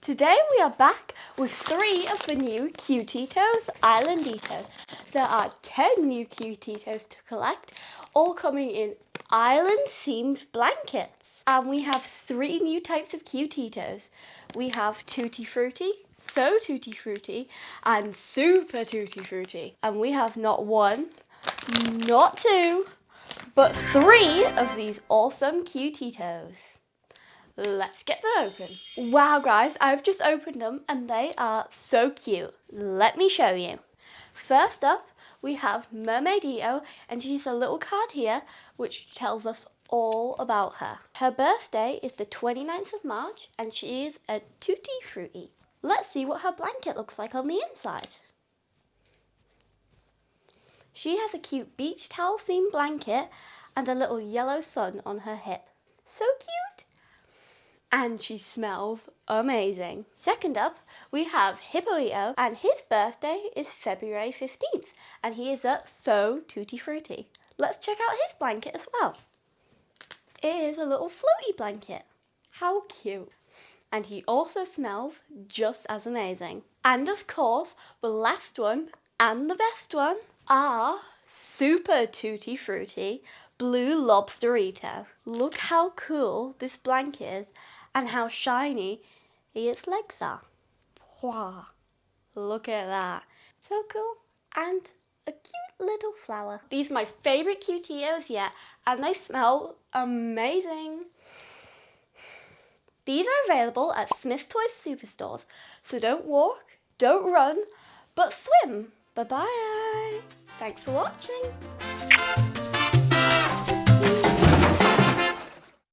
Today we are back with three of the new Cutetitos Islanditos. There are 10 new Cutetitos to collect, all coming in island themed blankets. And we have three new types of Cutetitos. We have Tutti Frutti, So Tutti Frutti, and Super Tutti Frutti. And we have not one, not two, but three of these awesome Cutetitos. Let's get them open. Wow guys, I've just opened them and they are so cute. Let me show you. First up, we have Mermaidito and she's a little card here which tells us all about her. Her birthday is the 29th of March and she is a tutti frutti. Let's see what her blanket looks like on the inside. She has a cute beach towel themed blanket and a little yellow sun on her hip. So cute! And she smells amazing. Second up, we have Hippoito and his birthday is February 15th and he is a So Tutti Frutti. Let's check out his blanket as well. It is a little floaty blanket. How cute. And he also smells just as amazing. And of course, the last one and the best one are Super Tutti Frutti Blue Lobsterito. Look how cool this blanket is and how shiny its legs are. Wow, look at that. So cool. And a cute little flower. These are my favourite Cutetitos yet and they smell amazing. These are available at Smyths Toys Superstores, so don't walk, don't run, but swim. Bye bye. Thanks for watching.